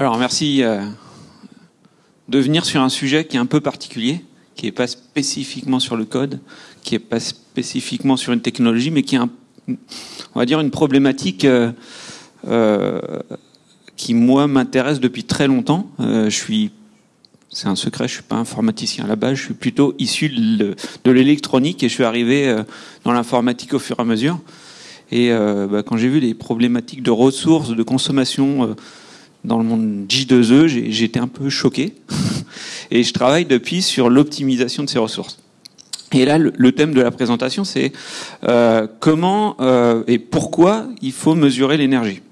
Alors merci euh, de venir sur un sujet qui est un peu particulier, qui n'est pas spécifiquement sur le code, qui n'est pas spécifiquement sur une technologie, mais qui est, on va dire, une problématique euh, euh, qui, moi, m'intéresse depuis très longtemps. je suis, c'est un secret, je suis pas informaticien à la base, je suis plutôt issu de, de l'électronique et je suis arrivé dans l'informatique au fur et à mesure. Et bah, quand j'ai vu les problématiques de ressources, de consommation dans le monde J2E, j'ai été un peu choqué. et je travaille depuis sur l'optimisation de ces ressources. Et là, le, thème de la présentation, c'est euh, comment euh, et pourquoi il faut mesurer l'énergie.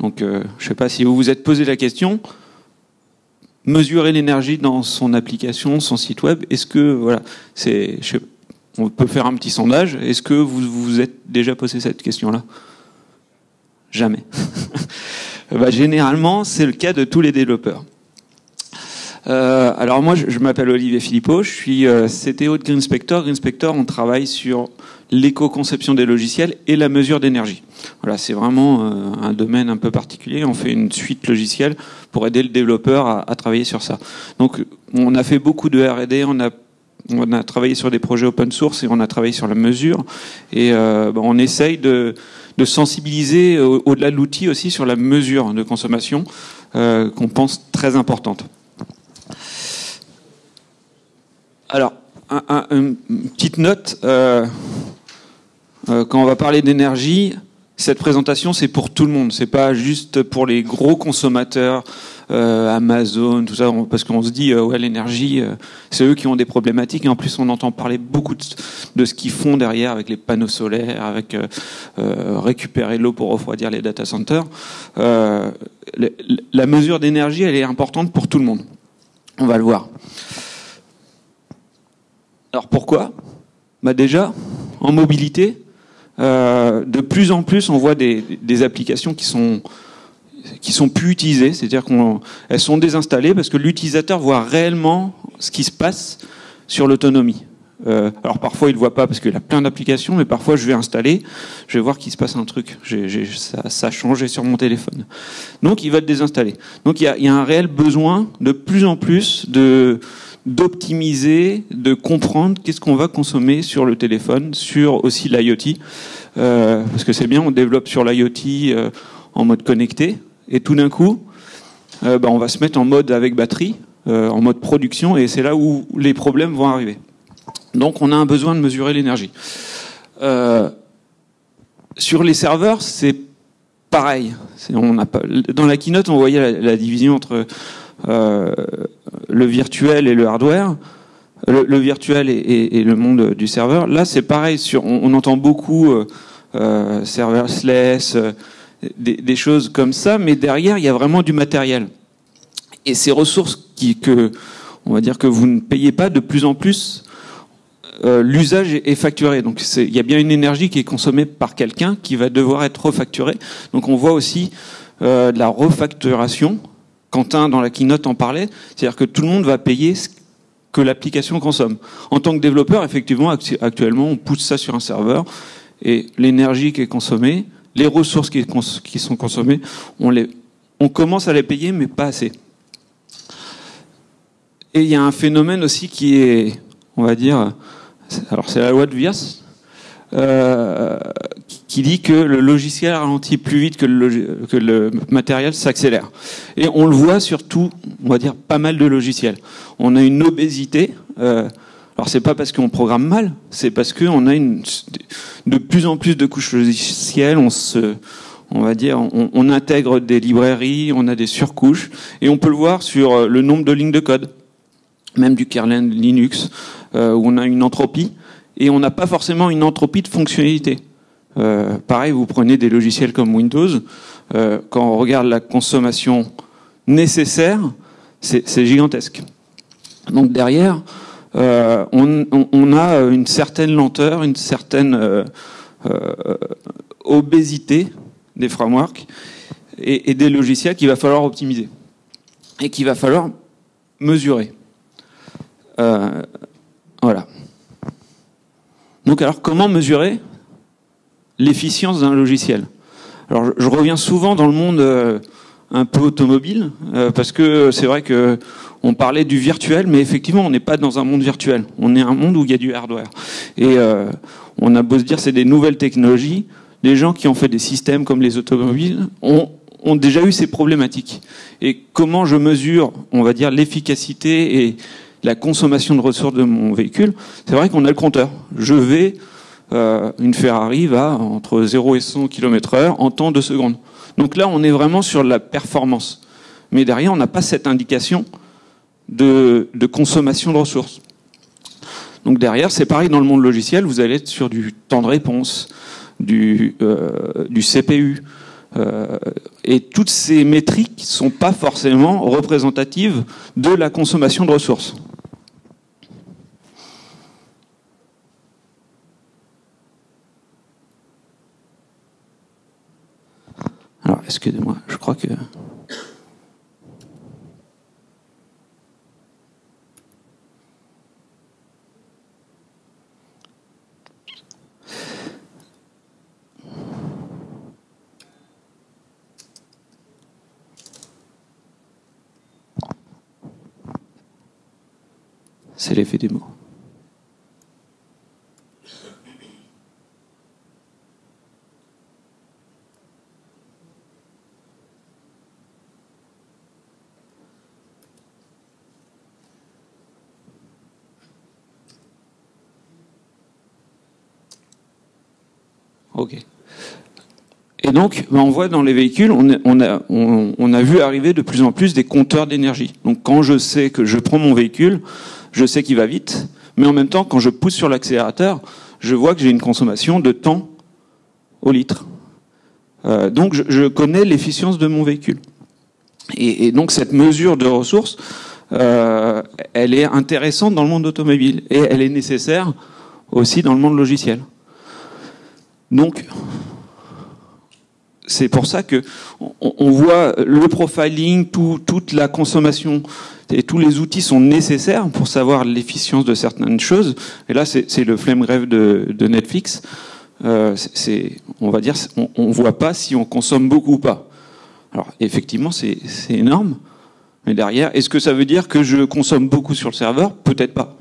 Donc, euh, je ne sais pas si vous vous êtes posé la question. Mesurer l'énergie dans son application, son site web, est-ce que voilà, c'est, on peut faire un petit sondage. Est-ce que vous vous êtes déjà posé cette question-là? Jamais. bah, généralement, c'est le cas de tous les développeurs. Euh, alors moi, je, m'appelle Olivier Philippot, je suis euh, CTO de GreenSpector. GreenSpector, on travaille sur l'éco-conception des logiciels et la mesure d'énergie. Voilà, c'est vraiment euh, un domaine un peu particulier. On fait une suite logicielle pour aider le développeur à, travailler sur ça. Donc, on a fait beaucoup de R&D, on a travaillé sur des projets open source et on a travaillé sur la mesure. Et euh, bah, on essaye de de sensibiliser au-delà de l'outil aussi sur la mesure de consommation euh, qu'on pense très importante. Alors, une petite note, euh, euh, quand on va parler d'énergie, cette présentation c'est pour tout le monde, c'est pas juste pour les gros consommateurs euh, Amazon, tout ça, parce qu'on se dit, euh, ouais, l'énergie, euh, c'est eux qui ont des problématiques. Et en plus, on entend parler beaucoup de, ce qu'ils font derrière avec les panneaux solaires, avec récupérer l'eau pour refroidir les data centers. la mesure d'énergie, elle est importante pour tout le monde. On va le voir. Alors pourquoi? Bah Déjà, en mobilité, de plus en plus, on voit des, applications qui sont qui sont plus utilisées, c'est-à-dire qu'elles sont désinstallées parce que l'utilisateur voit réellement ce qui se passe sur l'autonomie. Euh, alors parfois il ne voit pas parce qu'il a plein d'applications, mais parfois je vais installer, je vais voir qu'il se passe un truc. ça, a changé sur mon téléphone. Donc il va le désinstaller. Donc il y a, un réel besoin de plus en plus de d'optimiser, de comprendre qu'est-ce qu'on va consommer sur le téléphone, sur aussi l'IoT, euh, parce que c'est bien, on développe sur l'IoT euh, en mode connecté, et tout d'un coup, euh, bah, on va se mettre en mode avec batterie, en mode production, et c'est là où les problèmes vont arriver. Donc on a un besoin de mesurer l'énergie. Sur les serveurs, c'est pareil. Dans la keynote, on voyait la, division entre le virtuel et le hardware. Le, virtuel et, le monde du serveur. Là, c'est pareil. On, entend beaucoup serverless, des, choses comme ça, mais derrière, il y a vraiment du matériel. Et ces ressources qui, que, on va dire que vous ne payez pas de plus en plus, euh, l'usage est facturé. Donc il y a bien une énergie qui est consommée par quelqu'un qui va devoir être refacturée. Donc on voit aussi euh, de la refacturation. Quentin, dans la keynote, en parlait. C'est-à-dire que tout le monde va payer ce que l'application consomme. En tant que développeur, effectivement, actuellement, on pousse ça sur un serveur et l'énergie qui est consommée, les ressources qui, sont consommées, on, les, on commence à les payer, mais pas assez. Et il y a un phénomène aussi qui est, on va dire, alors c'est la loi de Vias, euh, qui dit que le logiciel ralentit plus vite que le, matériel s'accélère. Et on le voit surtout, on va dire, pas mal de logiciels. On a une obésité. Euh, alors c'est pas parce qu'on programme mal, c'est parce qu'on a une, de plus en plus de couches logicielles, on se, on va dire, on, intègre des librairies, on a des surcouches, et on peut le voir sur euh, le nombre de lignes de code, même du kernel Linux, euh, où on a une entropie, et on n'a pas forcément une entropie de fonctionnalité. Euh, pareil, vous prenez des logiciels comme Windows, euh, quand on regarde la consommation nécessaire, c'est gigantesque. Donc derrière, euh, on, a une certaine lenteur, une certaine obésité des frameworks et, des logiciels qu'il va falloir optimiser et qu'il va falloir mesurer. voilà. Donc alors comment mesurer l'efficience d'un logiciel Alors je, reviens souvent dans le monde un peu automobile, euh, parce que c'est vrai que on parlait du virtuel, mais effectivement, on n'est pas dans un monde virtuel. On est un monde où il y a du hardware. Et euh, on a beau se dire c'est des nouvelles technologies, les gens qui ont fait des systèmes comme les automobiles ont, ont déjà eu ces problématiques. Et comment je mesure, on va dire, l'efficacité et la consommation de ressources de mon véhicule C'est vrai qu'on a le compteur. Je vais, euh, une Ferrari va entre 0 et 100 km/h en temps de secondes. Donc là, on est vraiment sur la performance. Mais derrière, on n'a pas cette indication de, consommation de ressources. Donc derrière, c'est pareil dans le monde logiciel, vous allez être sur du temps de réponse, du, euh, CPU. Euh, et toutes ces métriques ne sont pas forcément représentatives de la consommation de ressources. Alors, excusez-moi, je crois que... C'est l'effet des mots. Ok. Et donc, ben, on voit dans les véhicules, on, a, vu arriver de plus en plus des compteurs d'énergie. Donc, quand je sais que je prends mon véhicule, je sais qu'il va vite, mais en même temps, quand je pousse sur l'accélérateur, je vois que j'ai une consommation de temps au litre. Euh, donc, je, connais l'efficience de mon véhicule. Et, donc, cette mesure de ressources, euh, elle est intéressante dans le monde automobile et elle est nécessaire aussi dans le monde logiciel. Donc, c'est pour ça que on, voit le profiling, toute la consommation et tous les outils sont nécessaires pour savoir l'efficience de certaines choses. Et là, c'est le flemme grève de, Netflix. Euh, on va dire, on, ne voit pas si on consomme beaucoup ou pas. Alors, effectivement, c'est énorme. Mais derrière, est-ce que ça veut dire que je consomme beaucoup sur le serveur? Peut-être pas.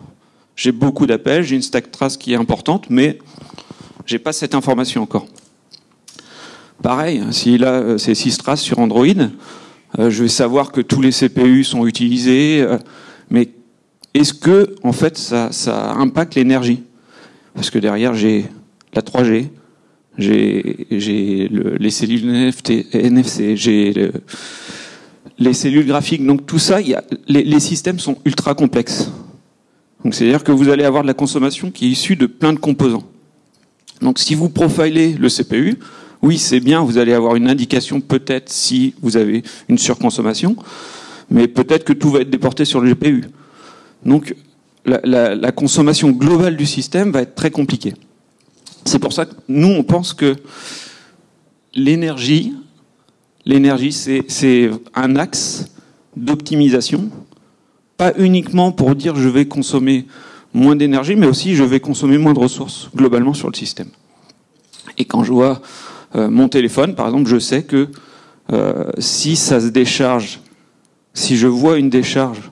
J'ai beaucoup d'appels, j'ai une stack trace qui est importante, mais j'ai pas cette information encore. Pareil, si là euh, c'est 6 traces sur Android, euh, je vais savoir que tous les CPU sont utilisés, euh, mais est-ce que en fait ça, impacte l'énergie? Parce que derrière j'ai la 3G, j'ai les cellules NFC, j'ai les cellules graphiques. Donc tout ça, a, les, systèmes sont ultra complexes. Donc c'est-à-dire que vous allez avoir de la consommation qui est issue de plein de composants. Donc si vous profilez le CPU, oui, c'est bien, vous allez avoir une indication peut-être si vous avez une surconsommation, mais peut-être que tout va être déporté sur le GPU. Donc la, consommation globale du système va être très compliquée. C'est pour ça que nous, on pense que l'énergie, l'énergie, c'est un axe d'optimisation, pas uniquement pour dire je vais consommer moins d'énergie, mais aussi je vais consommer moins de ressources globalement sur le système. Et quand je vois euh, mon téléphone, par exemple, je sais que euh, si ça se décharge, si je vois une décharge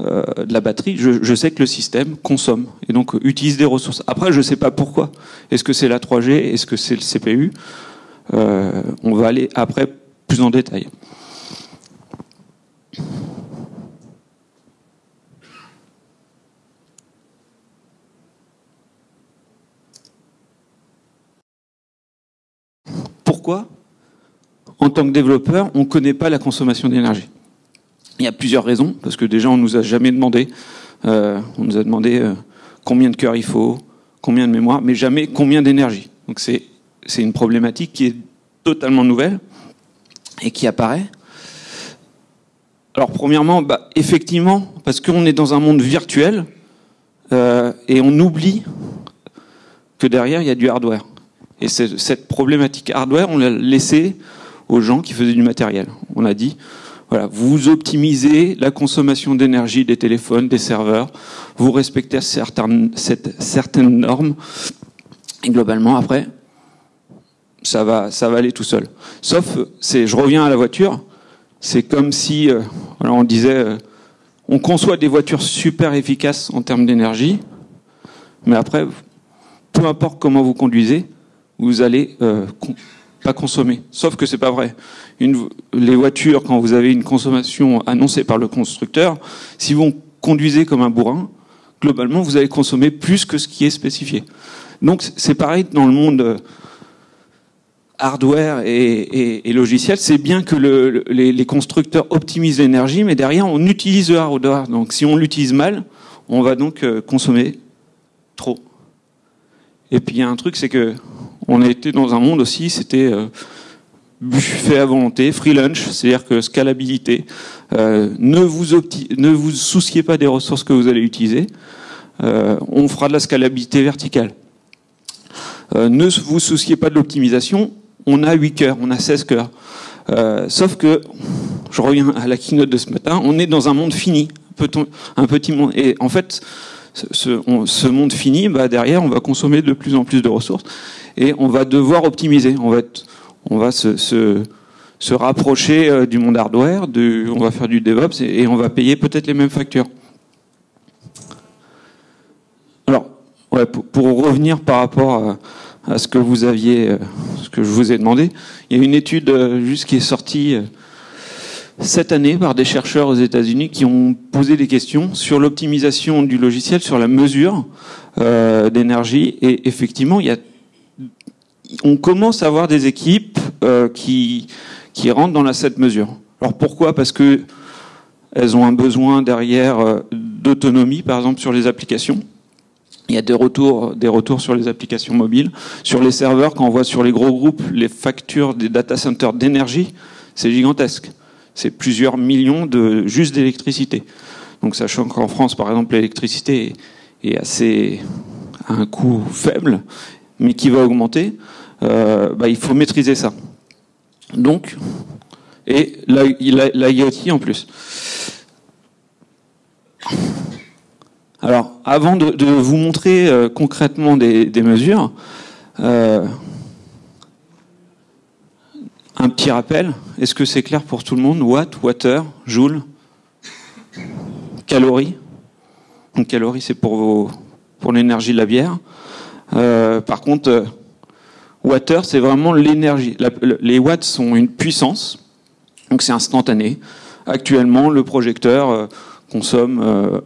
euh, de la batterie, je, je, sais que le système consomme et donc utilise des ressources. Après, je ne sais pas pourquoi. Est-ce que c'est la 3G Est-ce que c'est le CPU On va aller après plus en détail. En tant que développeur, on ne connaît pas la consommation d'énergie? Il y a plusieurs raisons, parce que déjà, on nous a jamais demandé, euh, on nous a demandé euh, combien de cœurs il faut, combien de mémoire, mais jamais combien d'énergie. Donc c'est une problématique qui est totalement nouvelle et qui apparaît. Alors premièrement, bah, effectivement, parce qu'on est dans un monde virtuel euh, et on oublie que derrière il y a du hardware. Et cette problématique hardware, on l'a laissé aux gens qui faisaient du matériel. On a dit, voilà, vous optimisez la consommation d'énergie des téléphones, des serveurs, vous respectez certaines, certaines normes, et globalement, après, ça va, ça va aller tout seul. Sauf, je reviens à la voiture, c'est comme si, euh, on disait, euh, on conçoit des voitures super efficaces en termes d'énergie, mais après, peu importe comment vous conduisez, vous allez euh, pas consommer. Sauf que c'est pas vrai. Les voitures, quand vous avez une consommation annoncée par le constructeur, si vous conduisez comme un bourrin, globalement, vous allez consommer plus que ce qui est spécifié. Donc c'est pareil dans le monde hardware et, logiciel, c'est bien que les, constructeurs optimisent l'énergie, mais derrière, on utilise le hardware. Donc si on l'utilise mal, on va donc euh, consommer trop. Et puis il y a un truc, c'est que on a été dans un monde aussi, c'était euh, buffet à volonté, free lunch, c'est-à-dire que scalabilité. Euh, ne, vous souciez pas des ressources que vous allez utiliser. on fera de la scalabilité verticale. ne vous souciez pas de l'optimisation, on a 8 cœurs, on a 16 cœurs. Euh, sauf que, je reviens à la keynote de ce matin, on est dans un monde fini, un petit monde. Et en fait, ce, monde fini, bah derrière, on va consommer de plus en plus de ressources et on va devoir optimiser. On va, se, rapprocher euh, du monde hardware, on va faire du DevOps et, on va payer peut-être les mêmes factures. Alors, pour, revenir par rapport à ce que vous aviez, euh, ce que je vous ai demandé. Il y a une étude euh, juste qui est sortie cette année par des chercheurs aux États-Unis qui ont posé des questions sur l'optimisation du logiciel, sur la mesure d'énergie. Et effectivement, il y a, on commence à avoir des équipes qui, qui rentrent dans la cette mesure. Alors pourquoi? Parce que elles ont un besoin derrière d'autonomie, par exemple sur les applications. Il y a des retours, des retours sur les applications mobiles. Sur les serveurs, quand on voit sur les gros groupes les factures des data centers d'énergie, c'est gigantesque. C'est plusieurs millions de juste d'électricité. Donc sachant qu'en France, par exemple, l'électricité est assez à un coût faible, mais qui va augmenter, euh, bah, il faut maîtriser ça. Donc, et l'IoT en plus. Alors, avant de, vous montrer euh, concrètement des, mesures, euh, un petit rappel. Est-ce que c'est clair pour tout le monde? Watt, water, joule, calories. Donc calories, c'est pour, l'énergie de la bière. Par contre, water, c'est vraiment l'énergie. Les watts sont une puissance, donc c'est instantané. Actuellement, le projecteur consomme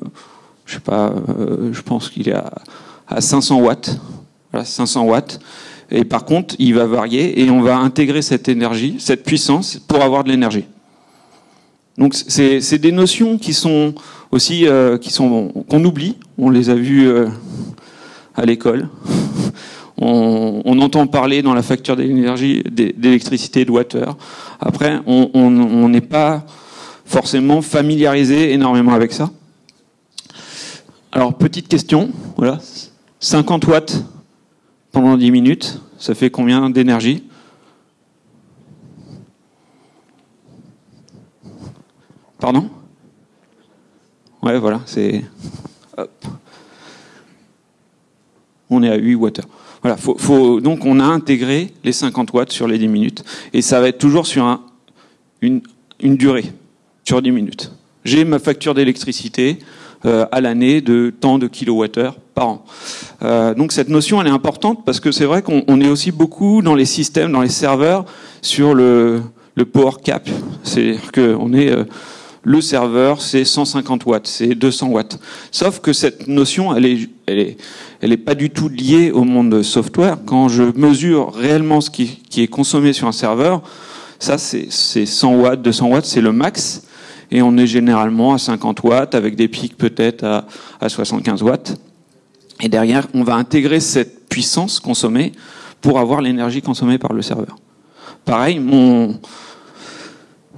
je sais pas, euh, je pense qu'il est à, 500 watts. Voilà, 500 watts. Et par contre, il va varier et on va intégrer cette énergie, cette puissance pour avoir de l'énergie. Donc c'est des notions qui sont aussi euh, qui sont qu'on oublie. On les a vues euh, à l'école. On, entend parler dans la facture d'énergie, d'électricité, de water. Après, on n'est pas forcément familiarisé énormément avec ça. Alors, petite question, voilà. 50 watts pendant 10 minutes, ça fait combien d'énergie? Pardon? Ouais, voilà, c'est. On est à 8 watts. Voilà, faut, donc on a intégré les 50 watts sur les 10 minutes. Et ça va être toujours sur un, une, une durée, sur 10 minutes. J'ai ma facture d'électricité, euh, à l'année de tant de kilowattheures par an. Euh, donc cette notion, elle est importante parce que c'est vrai qu'on est aussi beaucoup dans les systèmes, dans les serveurs, sur le, le power cap. C'est-à-dire qu'on est... Euh, le serveur, c'est 150 watts, c'est 200 watts. Sauf que cette notion, elle est, elle est, elle est pas du tout liée au monde software. Quand je mesure réellement ce qui, qui est consommé sur un serveur, ça c'est 100 watts, 200 watts, c'est le max et on est généralement à 50 watts avec des pics peut-être à, à 75 watts. Et derrière, on va intégrer cette puissance consommée pour avoir l'énergie consommée par le serveur. Pareil, mon,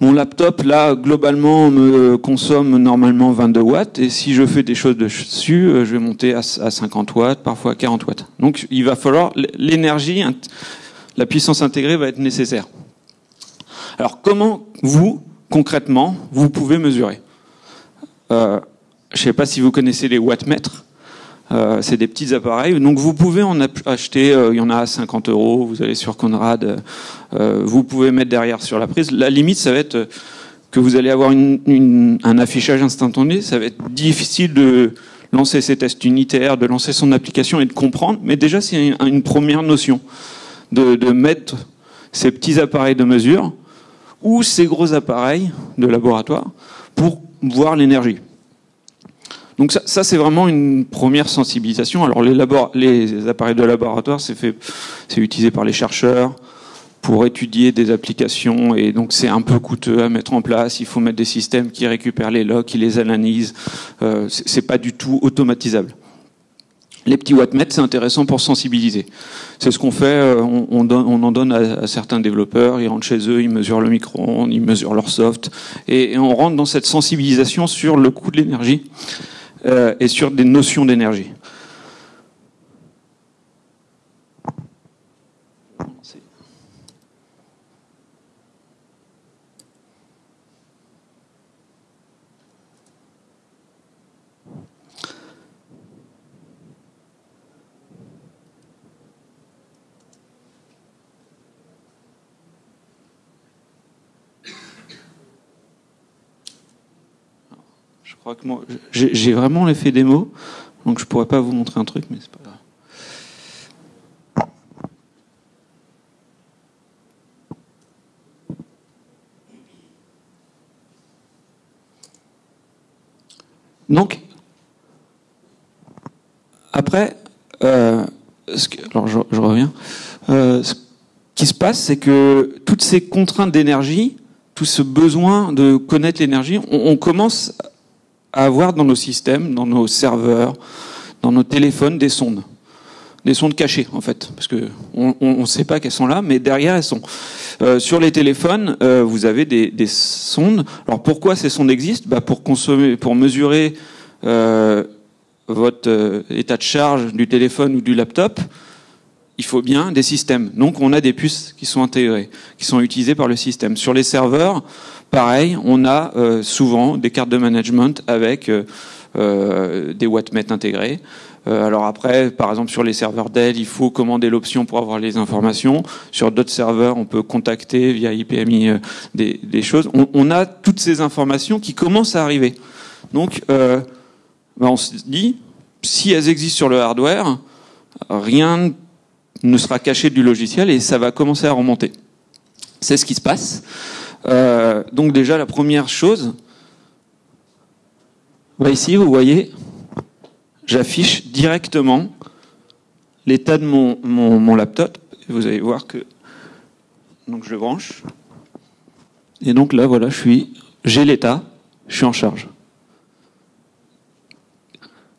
mon laptop, là, globalement, me consomme normalement 22 watts, et si je fais des choses dessus, euh, je vais monter à 50 watts, parfois à 40 watts. Donc, il va falloir, l'énergie, la puissance intégrée va être nécessaire. Alors, comment vous, concrètement, vous pouvez mesurer? Euh, je ne sais pas si vous connaissez les wattmètres. Euh, c'est des petits appareils. Donc vous pouvez en acheter, euh, il y en a à 50 euros, vous allez sur Conrad, vous pouvez mettre derrière sur la prise. La limite, ça va être que vous allez avoir un affichage instantané. Ça va être difficile de lancer ses tests unitaires, de lancer son application et de comprendre. Mais déjà, c'est une première notion de mettre ces petits appareils de mesure ou ces gros appareils de laboratoire pour voir l'énergie. Donc ça, c'est vraiment une première sensibilisation. Alors les, les appareils de laboratoire, c'est utilisé par les chercheurs pour étudier des applications et donc c'est un peu coûteux à mettre en place. Il faut mettre des systèmes qui récupèrent les logs, qui les analysent. Euh, c'est pas du tout automatisable. Les petits wattmètres, c'est intéressant pour sensibiliser. C'est ce qu'on fait, euh, on, on, on, en donne à, certains développeurs, ils rentrent chez eux, ils mesurent le micro-ondes, ils mesurent leur soft, et, et, on rentre dans cette sensibilisation sur le coût de l'énergie et sur des notions d'énergie. Crois que moi, j'ai vraiment l'effet démo, donc je pourrais pas vous montrer un truc, mais c'est pas grave. Donc, après, euh, alors je, je reviens. Euh, ce qui se passe, c'est que toutes ces contraintes d'énergie, tout ce besoin de connaître l'énergie, on, on, commence avoir dans nos systèmes, dans nos serveurs, dans nos téléphones des sondes. Des sondes cachées, en fait, parce que on ne sait pas qu'elles sont là, mais derrière elles sont. Euh, sur les téléphones, euh, vous avez des, des, sondes. Alors pourquoi ces sondes existent? Bah Pour consommer, pour mesurer euh, votre état de charge du téléphone ou du laptop, il faut bien des systèmes. Donc on a des puces qui sont intégrées, qui sont utilisées par le système. Sur les serveurs, Pareil, on a euh, souvent des cartes de management avec euh, euh, des wattmètres intégrés. alors après, par exemple sur les serveurs Dell, il faut commander l'option pour avoir les informations. Sur d'autres serveurs, on peut contacter via IPMI des, des, choses. On, on, a toutes ces informations qui commencent à arriver. Donc, ben on se dit, si elles existent sur le hardware, rien ne sera caché du logiciel et ça va commencer à remonter. C'est ce qui se passe. Euh, donc déjà, la première chose, ici, vous voyez, j'affiche directement l'état de mon, laptop. Vous allez voir que donc je branche. Et donc là, voilà, je suis, j'ai l'état, je suis en charge.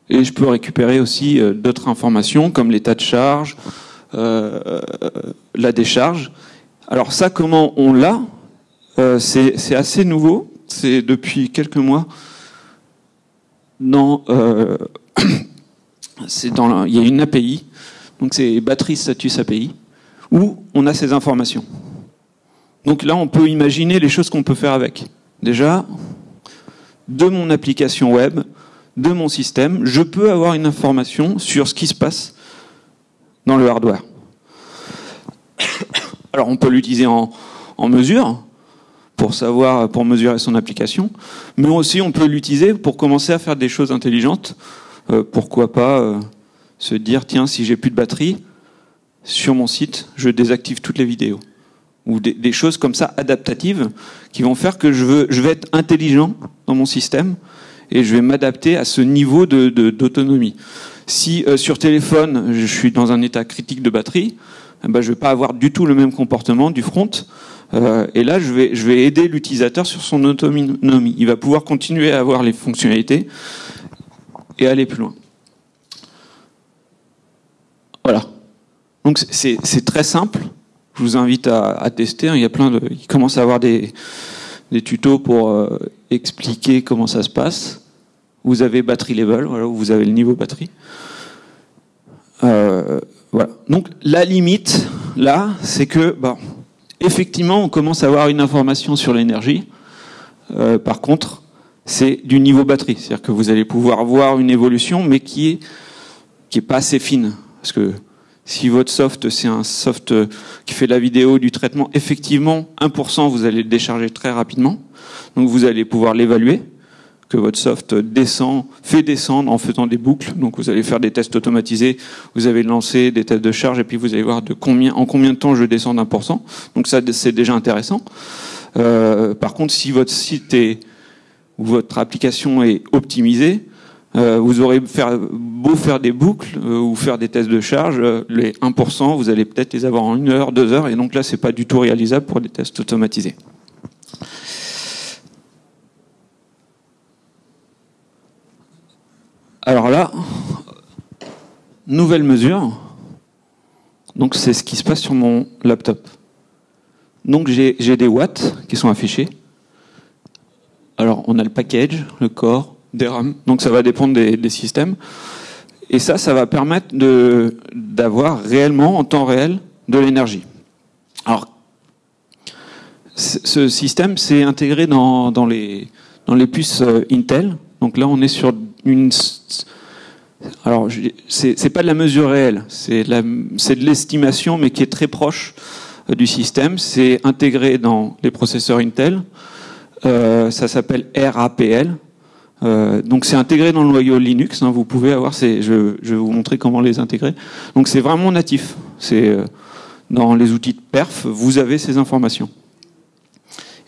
Et je peux récupérer aussi euh, d'autres informations comme l'état de charge, la décharge. Alors ça, comment on l'a euh, c'est assez nouveau. C'est depuis quelques mois. Dans, euh, dans, il y a une API, donc c'est Battery Status API, où on a ces informations. Donc là, on peut imaginer les choses qu'on peut faire avec. Déjà, de mon application web, de mon système, je peux avoir une information sur ce qui se passe dans le hardware. Alors on peut l'utiliser en, mesure, pour savoir, pour mesurer son application, mais aussi on peut l'utiliser pour commencer à faire des choses intelligentes. Euh, pourquoi pas euh, se dire tiens si j'ai plus de batterie sur mon site, je désactive toutes les vidéos ou des, des, choses comme ça adaptatives qui vont faire que je, veux, je vais être intelligent dans mon système et je vais m'adapter à ce niveau de d'autonomie. Si euh, sur téléphone je suis dans un état critique de batterie, eh ben, je vais pas avoir du tout le même comportement du front euh, et là, je vais, aider l'utilisateur sur son autonomie. Il va pouvoir continuer à avoir les fonctionnalités et aller plus loin. Voilà. Donc c'est très simple. Je vous invite à, tester. Il y a plein de, il commence à avoir des, des tutos pour euh, expliquer comment ça se passe. Vous avez battery level, voilà, vous avez le niveau batterie. Euh, voilà. Donc la limite là, c'est que bon, effectivement, on commence à avoir une information sur l'énergie. Euh, par contre, c'est du niveau batterie, c'est-à-dire que vous allez pouvoir voir une évolution, mais qui est qui est pas assez fine, parce que Si votre soft, c'est un soft qui fait la vidéo, du traitement, effectivement, 1%, vous allez le décharger très rapidement. Donc vous allez pouvoir l'évaluer que votre soft descend, fait descendre en faisant des boucles. Donc vous allez faire des tests automatisés, vous allez lancer des tests de charge et puis vous allez voir de combien, en combien de temps je descends d'un pour cent. Donc ça, c'est déjà intéressant. Euh, par contre, si votre site est ou votre application est optimisée, euh, vous aurez beau faire des boucles euh, ou faire des tests de charge, les 1%, vous allez peut-être les avoir en une heure, deux heures, et donc là, c'est pas du tout réalisable pour des tests automatisés. Alors là, nouvelle mesure. Donc c'est ce qui se passe sur mon laptop. Donc j'ai des watts qui sont affichés. Alors on a le package, le core, des RAM. Donc ça va dépendre des, systèmes. Et ça, ça va permettre d'avoir réellement en temps réel de l'énergie. Alors ce système c'est intégré dans, dans, les, dans les puces euh, Intel. Donc là on est sur une alors, c'est pas de la mesure réelle, c'est de l'estimation, mais qui est très proche euh, du système. C'est intégré dans les processeurs Intel. Euh, ça s'appelle RAPL. Euh, donc c'est intégré dans le noyau Linux. Hein, vous pouvez avoir ces, je, je, vais vous montrer comment les intégrer. Donc c'est vraiment natif. C'est dans les outils de perf, vous avez ces informations.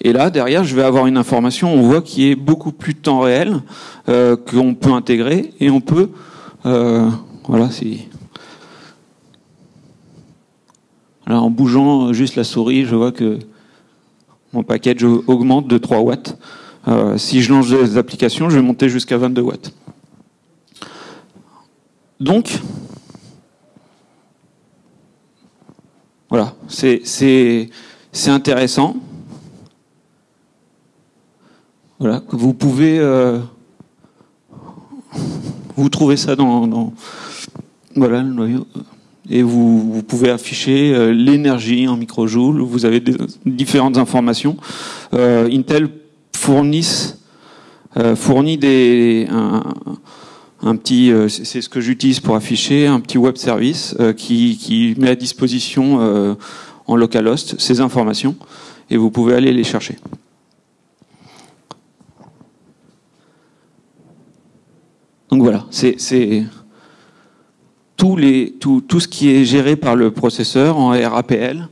Et là, derrière, je vais avoir une information, on voit, qui est beaucoup plus temps réel, euh, qu'on peut intégrer, et on peut, euh, voilà, si... Alors, en bougeant juste la souris, je vois que mon package augmente de 3 watts. Euh, si je lance des applications, je vais monter jusqu'à 22 watts. Donc, voilà, c'est intéressant. Voilà, vous pouvez euh, vous trouvez ça dans, voilà le noyau et vous, pouvez afficher euh, l'énergie en microjoules. Vous avez différentes informations. Euh, Intel fournit fournit des un, petit, c'est ce que j'utilise pour afficher, un petit web service qui, qui met à disposition en localhost ces informations et vous pouvez aller les chercher. Donc voilà, c'est tout, ce qui est géré par le processeur en RAPL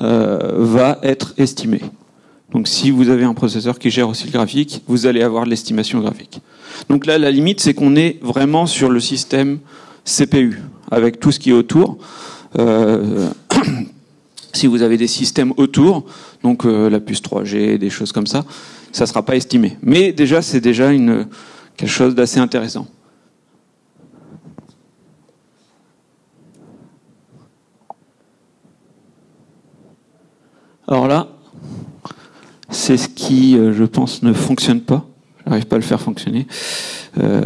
euh, va être estimé. Donc si vous avez un processeur qui gère aussi le graphique, vous allez avoir l'estimation graphique. Donc là, la limite, c'est qu'on est vraiment sur le système CPU, avec tout ce qui est autour. Euh, si vous avez des systèmes autour, donc euh, la puce 3G, des choses comme ça, ça ne sera pas estimé. Mais déjà, c'est déjà quelque chose d'assez intéressant. Alors là, c'est ce qui, euh, je pense, ne fonctionne pas. Je n'arrive pas à le faire fonctionner. Euh,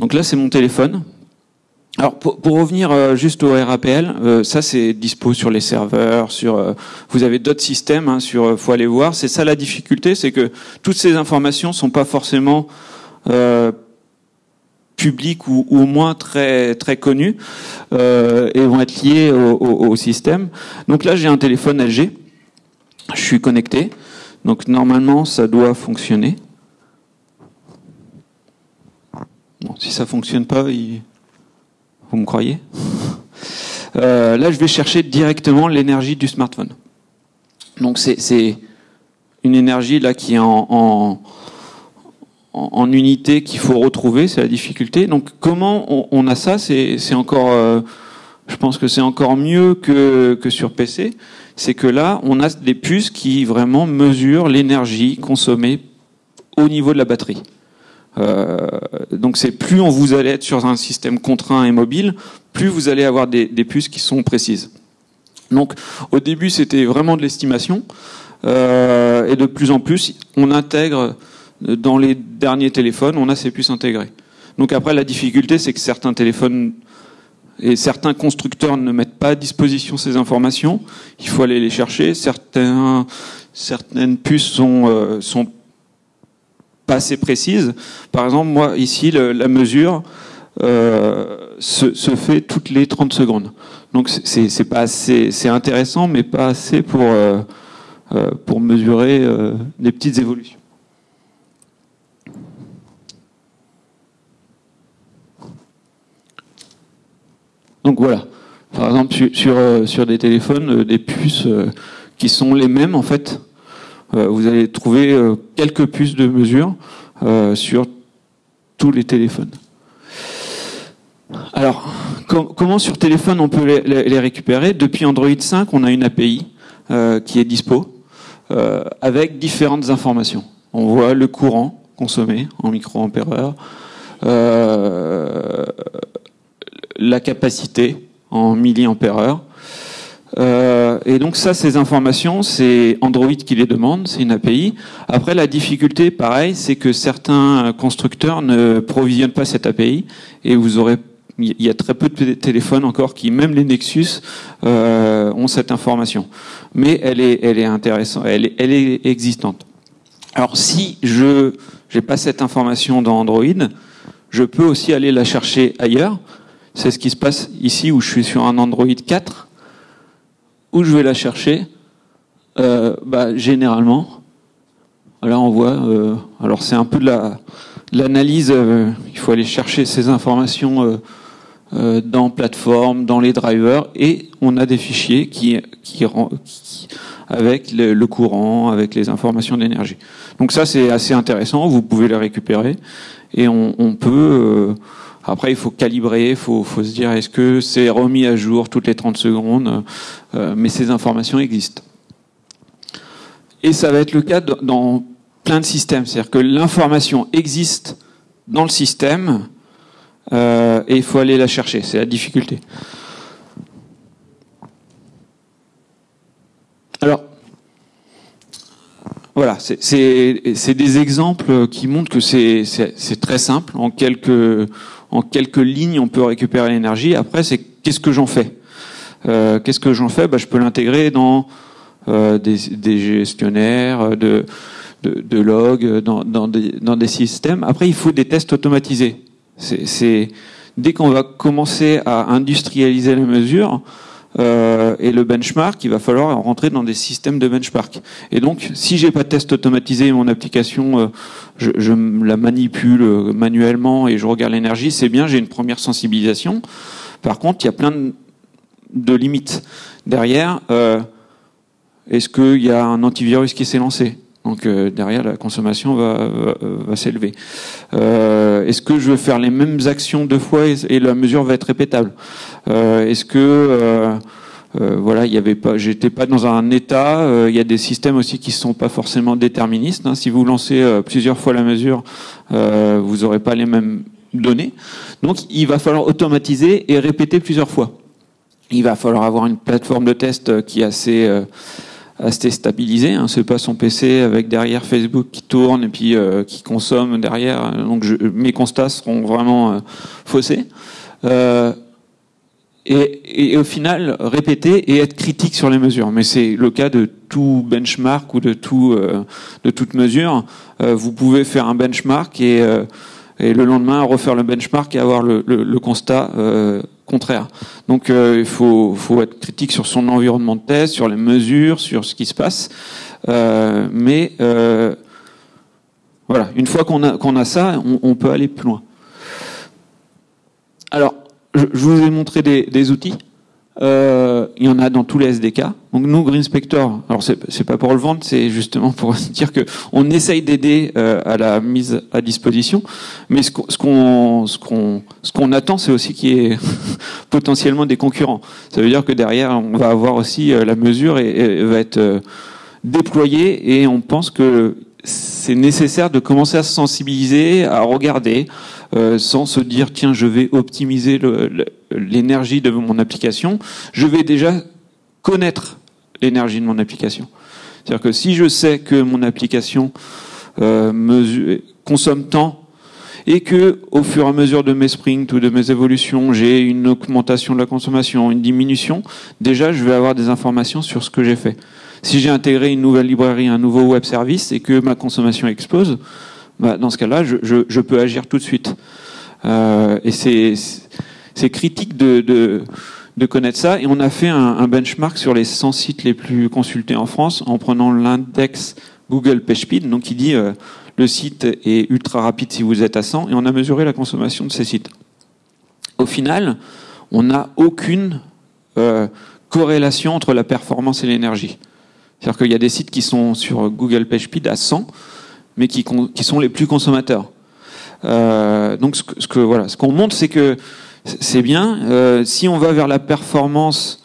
Donc là, c'est mon téléphone. Alors pour, revenir euh, juste au RAPL, euh, ça c'est dispo sur les serveurs, sur euh, vous avez d'autres systèmes, hein, sur faut aller voir. C'est ça la difficulté, c'est que toutes ces informations sont pas forcément publiques ou, au moins très très connues et vont être liées au, au système. Donc là j'ai un téléphone LG, je suis connecté, donc normalement ça doit fonctionner. Bon, si ça fonctionne pas, il... vous me croyez euh, Là, je vais chercher directement l'énergie du smartphone. Donc c'est une énergie là qui est en, unité qu'il faut retrouver, c'est la difficulté. Donc comment on, a ça? C'est encore, euh, je pense que c'est encore mieux que sur PC. C'est que là, on a des puces qui vraiment mesurent l'énergie consommée au niveau de la batterie. Euh, donc c'est plus on vous allez être sur un système contraint et mobile, plus vous allez avoir des, puces qui sont précises. Donc au début c'était vraiment de l'estimation euh, et de plus en plus on intègre dans les derniers téléphones on a ces puces intégrées. Donc après la difficulté c'est que certains téléphones Et certains constructeurs ne mettent pas à disposition ces informations. Il faut aller les chercher. Certaines puces euh, sont assez précises. Par exemple, moi, ici, la mesure euh, se, fait toutes les 30 secondes. Donc, c'est pas c'est intéressant, mais pas assez pour, euh, euh pour mesurer des petites évolutions. Donc voilà. Par exemple, sur, sur, des téléphones, des puces qui sont les mêmes en fait. Vous allez trouver quelques puces de mesure sur tous les téléphones. Alors, comment sur téléphone on peut les, récupérer? Depuis Android 5, on a une API qui est dispo avec différentes informations. On voit le courant consommé en microampères, euh, la capacité en milliampères euh, et donc ça, ces informations, c'est Android qui les demande, c'est une API. Après, la difficulté, pareil, c'est que certains constructeurs ne provisionnent pas cette API et vous aurez il y a très peu de téléphones encore qui, même les Nexus, euh, ont cette information. Mais elle est, elle est intéressante, elle est, elle est existante. Alors si je n'ai pas cette information dans Android, je peux aussi aller la chercher ailleurs. C'est ce qui se passe ici où je suis sur un Android 4. Où je vais la chercher euh, bah, Généralement, là on voit, euh, alors c'est un peu de la l'analyse, euh, il faut aller chercher ces informations euh, euh, dans plateforme, dans les drivers, et on a des fichiers qui, qui, qui avec le, courant, avec les informations d'énergie. Donc ça c'est assez intéressant, vous pouvez les récupérer, et on, on peut après, il faut calibrer, il faut, se dire est-ce que c'est remis à jour toutes les 30 secondes, euh, mais ces informations existent. Et ça va être le cas dans plein de systèmes, c'est-à-dire que l'information existe dans le système euh, et il faut aller la chercher, c'est la difficulté. Alors, voilà, c'est des exemples qui montrent que c'est très simple. En quelques, en quelques lignes, on peut récupérer l'énergie. Après, c'est qu'est-ce que j'en fais euh, Qu'est-ce que j'en fais bah, Je peux l'intégrer dans euh, des, des, gestionnaires de, de, de logs, dans, dans, des, dans, des, systèmes. Après, il faut des tests automatisés. C'est dès qu'on va commencer à industrialiser la mesure, euh, et le benchmark, il va falloir rentrer dans des systèmes de benchmark. Et donc, si j'ai pas de test automatisé, mon application, euh, je, la manipule euh, manuellement et je regarde l'énergie, c'est bien, j'ai une première sensibilisation. Par contre, il y a plein de, limites derrière. Est-ce qu'il y a un antivirus qui s'est lancé? Donc euh, derrière, la consommation va, va, s'élever. Euh, Est-ce que je veux faire les mêmes actions deux fois et, et la mesure va être répétable? Euh, Est-ce que euh, euh, voilà, il y avait pas, j'étais pas dans un état. il y a des systèmes aussi qui sont pas forcément déterministes. Hein. Si vous lancez plusieurs fois la mesure, vous aurez pas les mêmes données. Donc, il va falloir automatiser et répéter plusieurs fois. Il va falloir avoir une plateforme de test qui est assez assez stabilisé. Hein. C'est pas son PC avec derrière Facebook qui tourne et puis euh, qui consomme derrière. Donc mes constats seront vraiment euh, faussés. Euh, et, au final, répéter et être critique sur les mesures. Mais c'est le cas de tout benchmark ou de tout de toute mesure. Vous pouvez faire un benchmark et le lendemain refaire le benchmark et avoir le, constat contraire. Donc euh, il faut, faut, être critique sur son environnement de test, sur les mesures, sur ce qui se passe. Euh, mais euh, voilà, une fois qu'on a, qu'on a ça, on, on, peut aller plus loin. Alors, je, je vous ai montré des, des outils. Euh, il y en a dans tous les SDK. Donc nous, Green Spector, alors c'est pas pour le vendre, c'est justement pour dire que on essaye d'aider euh, à la mise à disposition, mais ce qu'on ce qu'on ce qu'on attend, c'est aussi qu'il y ait potentiellement des concurrents. Ça veut dire que derrière, on va avoir aussi euh, la mesure et, et va être euh, déployée, et on pense que c'est nécessaire de commencer à se sensibiliser, à regarder, euh, sans se dire tiens je vais optimiser l'énergie de mon application. Je vais déjà connaître l'énergie de mon application. C'est-à-dire que si je sais que mon application euh, consomme tant et que au fur et à mesure de mes sprints ou de mes évolutions, j'ai une augmentation de la consommation, une diminution, déjà je vais avoir des informations sur ce que j'ai fait. Si j'ai intégré une nouvelle librairie, un nouveau web service et que ma consommation explose, bah, dans ce cas-là, je, peux agir tout de suite. Euh, et c'est critique de, de, de, connaître ça. Et on a fait un, benchmark sur les 100 sites les plus consultés en France en prenant l'index Google PageSpeed, donc il dit euh, le site est ultra rapide si vous êtes à 100, et on a mesuré la consommation de ces sites. Au final, on n'a aucune euh, corrélation entre la performance et l'énergie. C'est-à-dire qu'il y a des sites qui sont sur Google PageSpeed à 100, mais qui, sont les plus consommateurs. Euh, donc ce que, voilà, ce qu'on montre, c'est que c'est bien. Euh, si on va vers la performance,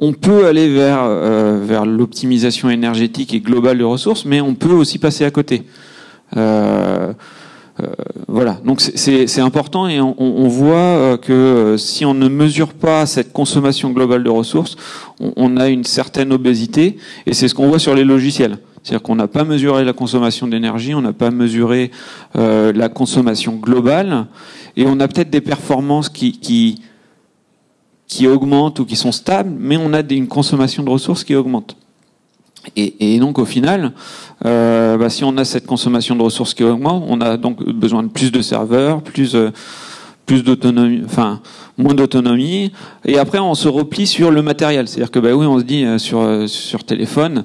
on peut aller vers euh, vers l'optimisation énergétique et globale de ressources, mais on peut aussi passer à côté. Voilà, donc c'est important et on, voit que si on ne mesure pas cette consommation globale de ressources, on a une certaine obésité et c'est ce qu'on voit sur les logiciels. C'est-à-dire qu'on n'a pas mesuré la consommation d'énergie, on n'a pas mesuré euh, la consommation globale, et on a peut-être des performances qui, augmentent ou qui sont stables, mais on a une consommation de ressources qui augmente. Et, donc au final, euh, bah, si on a cette consommation de ressources qui augmente, on a donc besoin de plus de serveurs, plus euh, d'autonomie, moins d'autonomie. Et après, on se replie sur le matériel. C'est-à-dire que bah oui, on se dit sur téléphone,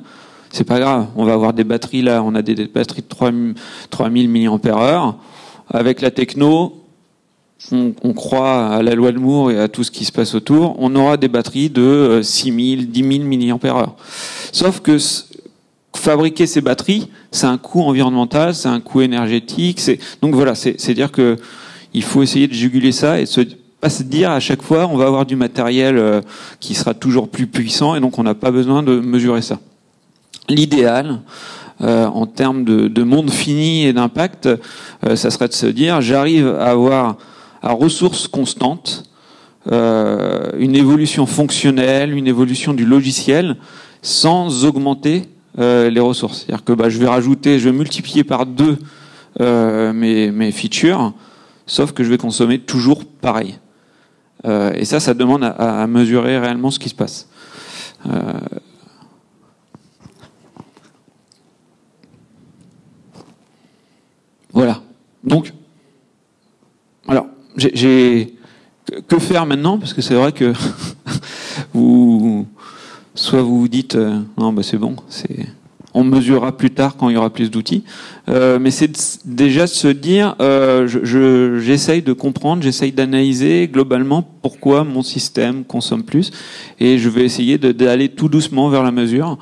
c'est pas grave. On va avoir des batteries là, on a des, batteries de 3000 mAh. Avec la techno, on, croit à la loi de Moore et à tout ce qui se passe autour, on aura des batteries de 6000, 10 000 mAh. Sauf que fabriquer ces batteries, c'est un coût environnemental, c'est un coût énergétique. Donc voilà, c'est dire que il faut essayer de juguler ça et pas se dire à chaque fois on va avoir du matériel euh, qui sera toujours plus puissant et donc on n'a pas besoin de mesurer ça l'idéal euh, en termes de, de, monde fini et d'impact, euh, ça serait de se dire j'arrive à avoir à ressources constantes euh, une évolution fonctionnelle, une évolution du logiciel sans augmenter les ressources. C'est-à-dire que bah, je vais rajouter, je vais multiplier par deux mes, mes features, sauf que je vais consommer toujours pareil. Et ça, ça demande à, mesurer réellement ce qui se passe. Voilà. Donc, alors, j'ai que faire maintenant? Parce que c'est vrai que vous, soit vous vous dites euh, non, bah c'est bon, c'est on mesurera plus tard quand il y aura plus d'outils. Euh, mais c'est déjà de se dire, euh, j'essaye je, de comprendre, j'essaye d'analyser globalement pourquoi mon système consomme plus, et je vais essayer d'aller tout doucement vers la mesure,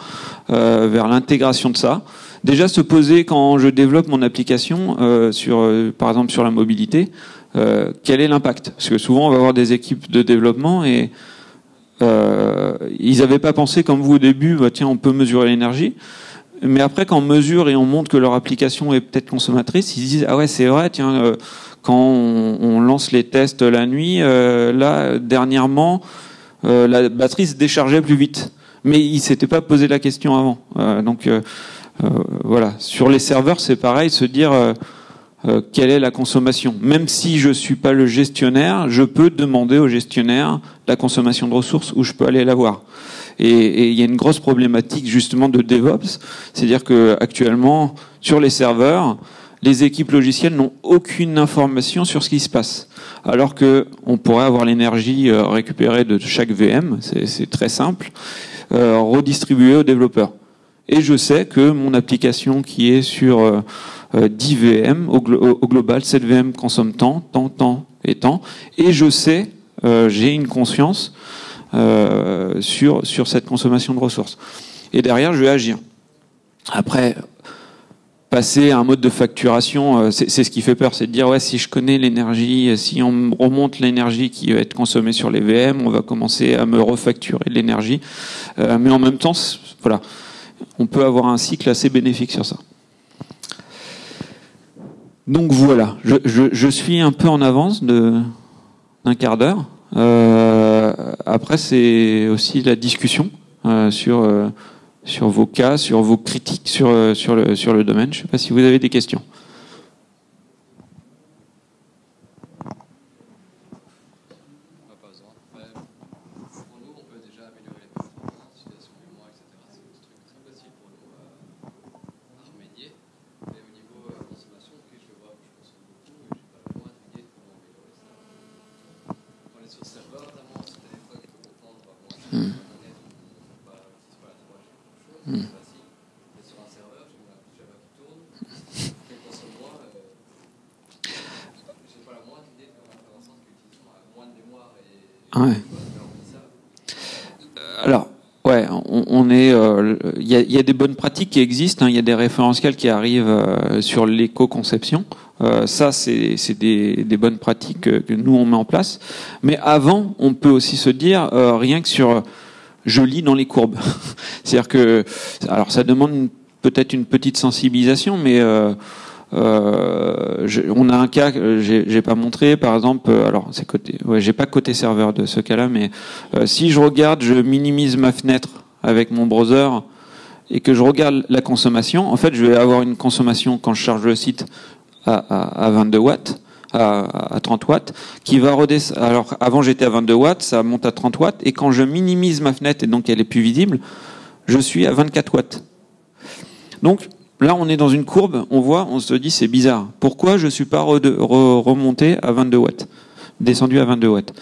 vers l'intégration de ça déjà se poser quand je développe mon application euh, sur, euh, par exemple sur la mobilité, euh, quel est l'impact? Parce que souvent on va avoir des équipes de développement et ils n'avaient pas pensé comme vous au début, bah, tiens on peut mesurer l'énergie. Mais après, quand on mesure et on montre que leur application est peut-être consommatrice, ils disent ah ouais c'est vrai, tiens quand on, lance les tests la nuit, là dernièrement la batterie se déchargeait plus vite. Mais ils s'étaient pas posé la question avant. donc voilà. Sur les serveurs, c'est pareil, se dire euh, euh, quelle est la consommation. Même si je suis pas le gestionnaire, je peux demander au gestionnaire la consommation de ressources où je peux aller la voir. Et, il y a une grosse problématique justement de DevOps, c'est-à-dire que actuellement sur les serveurs, les équipes logicielles n'ont aucune information sur ce qui se passe. Alors que on pourrait avoir l'énergie récupérée de chaque VM, c'est très simple, euh, redistribuée aux développeurs et je sais que mon application qui est sur euh, 10 euh, VM, au, global, cette VM consomme tant, tant, tant et tant, et je sais, euh, j'ai une conscience euh, sur, sur cette consommation de ressources. Et derrière, je vais agir. Après, passer à un mode de facturation, euh, c'est ce qui fait peur, c'est de dire ouais si je connais l'énergie, si on remonte l'énergie qui va être consommée sur les VM, on va commencer à me refacturer l'énergie. Euh, mais en même temps, voilà, on peut avoir un cycle assez bénéfique sur ça. Donc voilà, je, suis un peu en avance d'un quart d'heure. Euh, après, c'est aussi la discussion euh, sur, euh, sur vos cas, sur vos critiques sur, sur, le, sur le domaine. Je ne sais pas si vous avez des questions. Alors, ouais, on, est. Euh, il y, a, des bonnes pratiques qui existent. Hein. Il y a des référentiels qui arrivent euh, sur l'éco-conception. Euh, ça, c'est des, bonnes pratiques que, nous on met en place. Mais avant, on peut aussi se dire rien que sur je lis dans les courbes. C'est-à-dire que, alors ça demande peut-être une petite sensibilisation, mais euh, on a un cas que j'ai pas montré, par exemple. Euh, alors c'est côté, ouais, j'ai pas côté serveur de ce cas-là, mais euh, si je regarde, je minimise ma fenêtre avec mon browser et que je regarde la consommation, en fait, je vais avoir une consommation quand je charge le site à, à, à 22 watts. À, à, 30 watts, qui va redescendre. Alors avant j'étais à 22 watts, ça monte à 30 watts, et quand je minimise ma fenêtre et donc elle est plus visible, je suis à 24 watts. Donc Là, on est dans une courbe, on voit, on se dit c'est bizarre. Pourquoi je ne suis pas remonté à 22 watts, descendu à 22 watts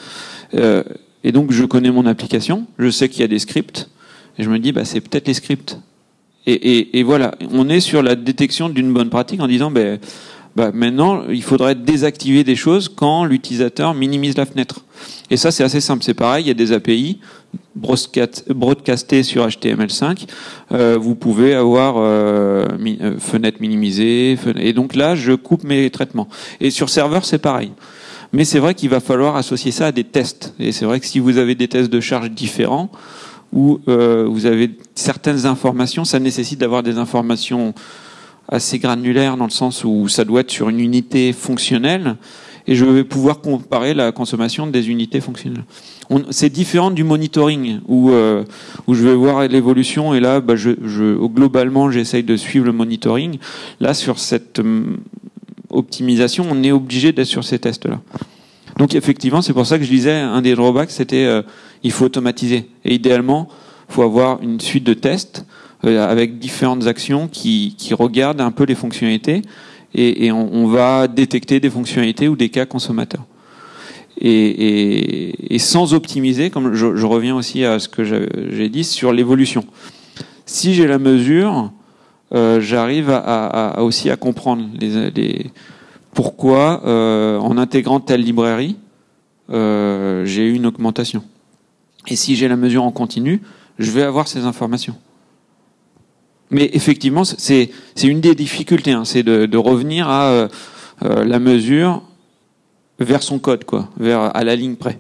euh, Et donc, je connais mon application, je sais qu'il y a des scripts, et je me dis, bah, c'est peut-être les scripts. Et, voilà, on est sur la détection d'une bonne pratique en disant, bah, maintenant, il faudrait désactiver des choses quand l'utilisateur minimise la fenêtre. Et ça, c'est assez simple. C'est pareil, il y a des API broadcasté sur HTML5, euh, vous pouvez avoir euh, euh, fenêtre minimisée, et donc là, je coupe mes traitements. Et sur serveur, c'est pareil. Mais c'est vrai qu'il va falloir associer ça à des tests. Et c'est vrai que si vous avez des tests de charge différents, ou vous avez certaines informations, ça nécessite d'avoir des informations assez granulaires dans le sens où ça doit être sur une unité fonctionnelle, et je vais pouvoir comparer la consommation des unités fonctionnelles c'est différent du monitoring où, euh, où je vais voir l'évolution et là, bah, globalement, j'essaye de suivre le monitoring. Là, sur cette hum, optimisation, on est obligé d'être sur ces tests-là. Donc effectivement, c'est pour ça que je disais, un des drawbacks, c'était euh, il faut automatiser. Et idéalement, il faut avoir une suite de tests avec différentes actions qui, regardent un peu les fonctionnalités et, on, va détecter des fonctionnalités ou des cas consommateurs et, sans optimiser, comme je, reviens aussi à ce que j'ai dit sur l'évolution. Si j'ai la mesure, euh, j'arrive aussi à comprendre pourquoi, euh, en intégrant telle librairie, euh, j'ai eu une augmentation. Et si j'ai la mesure en continu, je vais avoir ces informations. Mais effectivement, c'est une des difficultés, hein, c'est de, de, revenir à la mesure vers son code, quoi, vers à la ligne près.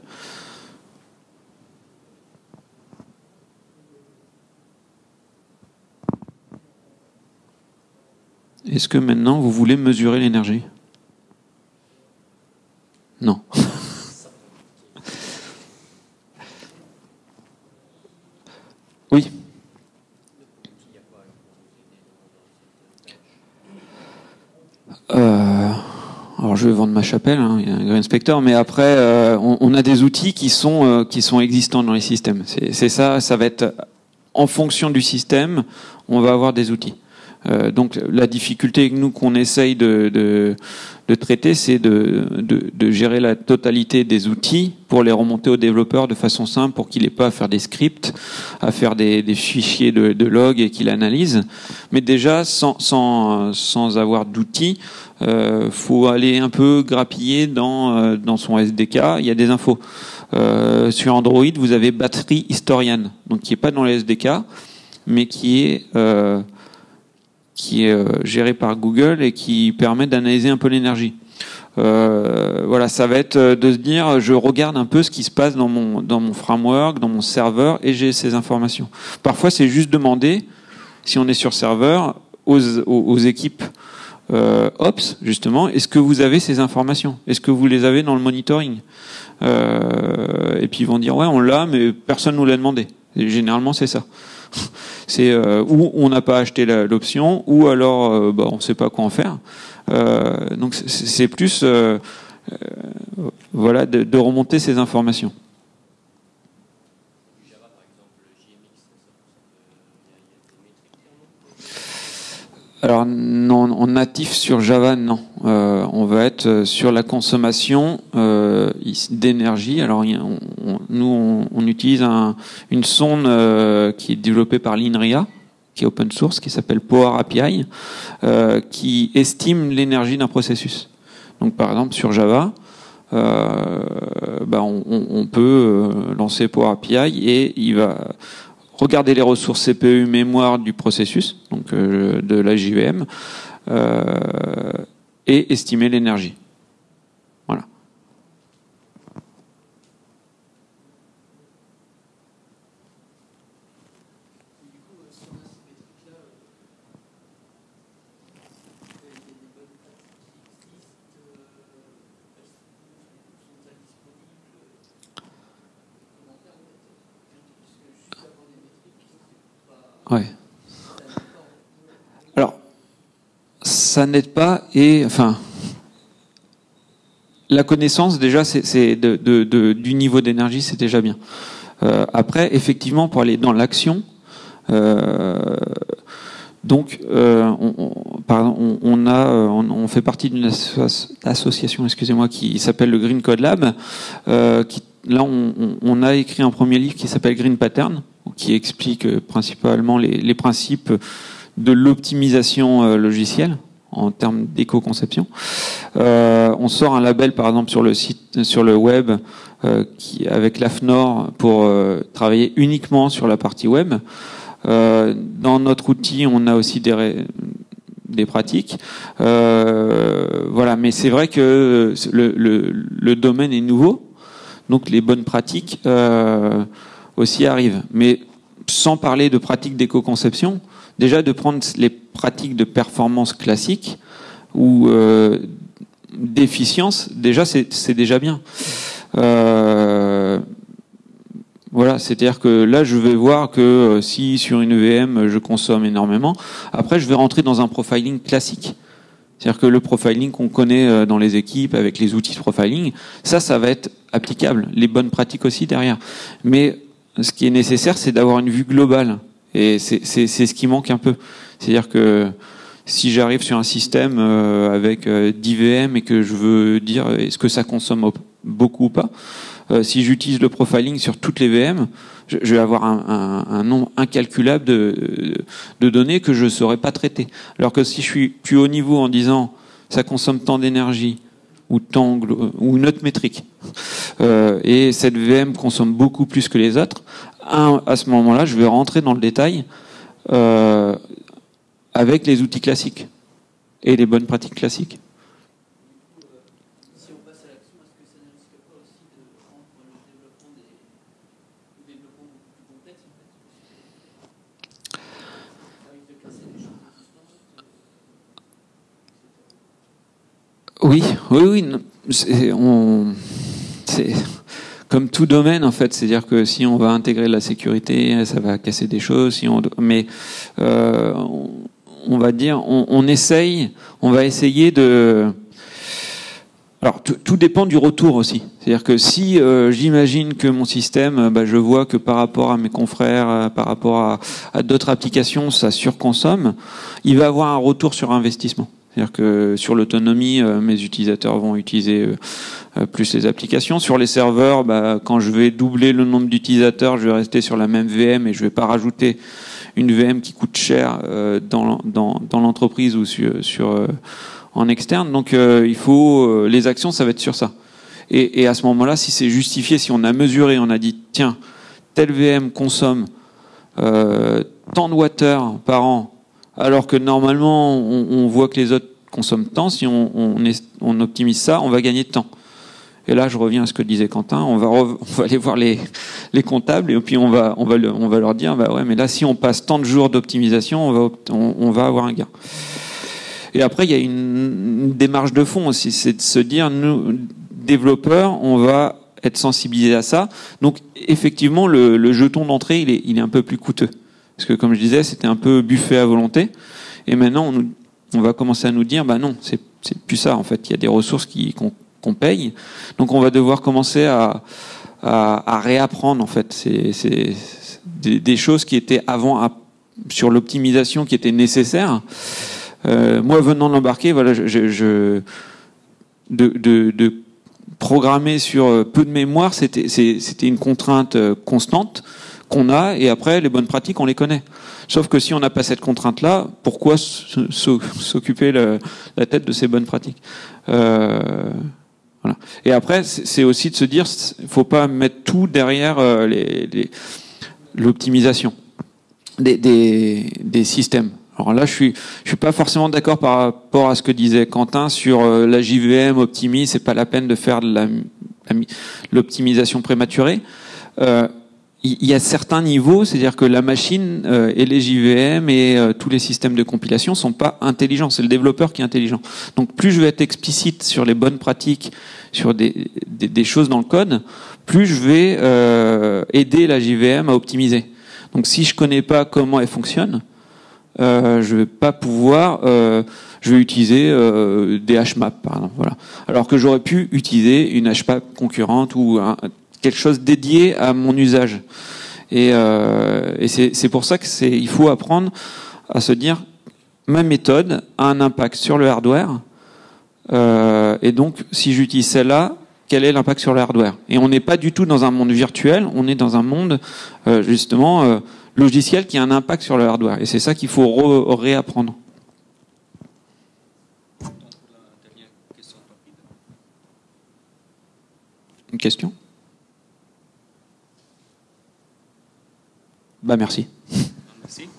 Est-ce que maintenant vous voulez mesurer l'énergie? Non. oui. Euh, alors je vais vendre ma chapelle, hein, il y a un Green Spectre, mais après euh, on, a des outils qui sont euh, qui sont existants dans les systèmes. C'est ça, ça va être en fonction du système, on va avoir des outils. Euh, donc la difficulté que nous qu'on essaye de, de, de traiter, c'est de, de, gérer la totalité des outils pour les remonter aux développeurs de façon simple, pour qu'il n'ait pas à faire des scripts, à faire des, des fichiers de, log et qu'il analyse. Mais déjà, sans, sans, sans avoir d'outils, euh, faut aller un peu grappiller dans, euh, dans son SDK. Il y a des infos. Euh, sur Android, vous avez batterie historienne, donc qui est pas dans le SDK, mais qui est euh, qui est euh, géré par Google et qui permet d'analyser un peu l'énergie. Euh, voilà, ça va être de se dire, je regarde un peu ce qui se passe dans mon dans mon framework, dans mon serveur, et j'ai ces informations. Parfois, c'est juste demander, si on est sur serveur, aux, aux, équipes euh, Ops, justement, est-ce que vous avez ces informations? Est-ce que vous les avez dans le monitoring? Euh, Et puis ils vont dire, ouais, on l'a, mais personne nous l'a demandé. Généralement, c'est ça. C'est euh, où on n'a pas acheté l'option, ou alors euh, bah, on ne sait pas quoi en faire. Euh, donc c'est plus voilà de, remonter ces informations. Alors non, en natif sur Java, non. on va être sur la consommation d'énergie. Alors nous, on, utilise une sonde euh, qui est développée par l'INRIA, qui est open source, qui s'appelle Power API, euh, qui estime l'énergie d'un processus. Donc, par exemple, sur Java, bah, on, peut lancer Power API et il va regarder les ressources CPU mémoire du processus, donc de la JVM, et estimer l'énergie. Ouais. Alors, ça n'aide pas et enfin, la connaissance déjà, c'est du niveau d'énergie, c'est déjà bien. Euh, après, effectivement, pour aller dans l'action, euh, donc, euh, on, a, fait partie d'une association, excusez-moi, qui s'appelle le Green Code Lab. là, on, a écrit un premier livre qui s'appelle Green Pattern, qui explique euh, principalement les, principes de l'optimisation euh, logicielle en termes d'éco-conception. Euh, on sort un label, par exemple, sur le site, sur le web, qui, avec l'AFNOR pour travailler uniquement sur la partie web. dans notre outil, on a aussi des, des pratiques. voilà, mais c'est vrai que le, le, domaine est nouveau, donc les bonnes pratiques aussi arrive. Mais sans parler de pratiques d'éco-conception, déjà de prendre les pratiques de performance classiques ou euh, d'efficience, déjà c'est déjà bien. Euh, voilà, c'est-à-dire que là, je vais voir que euh, si sur une VM je consomme énormément, après je vais rentrer dans un profiling classique. C'est-à-dire que le profiling qu'on connaît euh, dans les équipes avec les outils de profiling, ça, ça va être applicable. Les bonnes pratiques aussi derrière. Mais ce qui est nécessaire, c'est d'avoir une vue globale. Et c'est ce qui manque un peu. C'est-à-dire que si j'arrive sur un système euh, avec 10 euh, VM et que je veux dire est-ce que ça consomme beaucoup ou pas, euh, si j'utilise le profiling sur toutes les VM, je, vais avoir un, nombre incalculable de, de, données que je ne saurais pas traiter. Alors que si je suis plus haut niveau en disant ça consomme tant d'énergie, ou ou une autre métrique. Euh, et cette VM consomme beaucoup plus que les autres. à ce moment-là, je vais rentrer dans le détail euh, avec les outils classiques et les bonnes pratiques classiques. Oui, oui, oui. On, c'est comme tout domaine en fait, c'est-à-dire que si on va intégrer la sécurité, ça va casser des choses. Si on, mais euh, on, va dire, on, essaye, on va essayer de. Alors tout, dépend du retour aussi. C'est-à-dire que si euh, j'imagine que mon système, bah, je vois que par rapport à mes confrères, euh, par rapport à, à d'autres applications, ça surconsomme, il va avoir un retour sur investissement. C'est-à-dire que sur l'autonomie, euh, mes utilisateurs vont utiliser euh, euh, plus les applications. Sur les serveurs, bah, quand je vais doubler le nombre d'utilisateurs, je vais rester sur la même VM et je ne vais pas rajouter une VM qui coûte cher dans, l'entreprise ou en externe. Donc il faut les actions, ça va être sur ça. Et, à ce moment-là, si c'est justifié, si on a mesuré, on a dit tiens, telle VM consomme tant de water par an alors que normalement, on, voit que les autres consomment tant. Si on, optimise ça, on va gagner de temps. Et là, je reviens à ce que disait Quentin. On va, aller voir les, comptables et puis on va, leur dire, bah ouais, mais là, si on passe tant de jours d'optimisation, on va, avoir un gain. Et après, il y a une, démarche de fond aussi, c'est de se dire, nous, développeurs, on va être sensibilisés à ça. Donc, effectivement, le, jeton d'entrée, il est un peu plus coûteux. Parce que comme je disais, c'était un peu buffet à volonté. Et maintenant, on, va commencer à nous dire, bah non, c'est plus ça. En fait, il y a des ressources qu'on paye. Donc, on va devoir commencer à, réapprendre en fait c'est des, choses qui étaient avant sur l'optimisation qui étaient nécessaires. Euh, moi, venant de l'embarquer, voilà, je, de, programmer sur peu de mémoire, c'était une contrainte constante qu'on a, et après, les bonnes pratiques, on les connaît. Sauf que si on n'a pas cette contrainte-là, pourquoi s'occuper la tête de ces bonnes pratiques? Euh, voilà. Et après, c'est aussi de se dire, faut pas mettre tout derrière euh, l'optimisation des, systèmes. Alors là, je suis, je suis pas forcément d'accord par rapport à ce que disait Quentin sur euh, la JVM optimise. C'est pas la peine de faire de l'optimisation prématurée. Euh, il y a certains niveaux, c'est-à-dire que la machine euh, et les JVM et euh, tous les systèmes de compilation sont pas intelligents, c'est le développeur qui est intelligent. Donc plus je vais être explicite sur les bonnes pratiques, sur des, des, choses dans le code, plus je vais euh, aider la JVM à optimiser. Donc si je connais pas comment elle fonctionne, euh, je vais pas pouvoir, je vais utiliser des HMAP par exemple, voilà. Alors que j'aurais pu utiliser une HMAP concurrente ou un, quelque chose dédié à mon usage. Et, euh, et c'est pour ça que c'est, il faut apprendre à se dire ma méthode a un impact sur le hardware. Euh, et donc, si j'utilise celle-là, quel est l'impact sur le hardware? Et on n'est pas du tout dans un monde virtuel, on est dans un monde euh, justement logiciel qui a un impact sur le hardware. Et c'est ça qu'il faut réapprendre. Une question? Bah merci. Merci.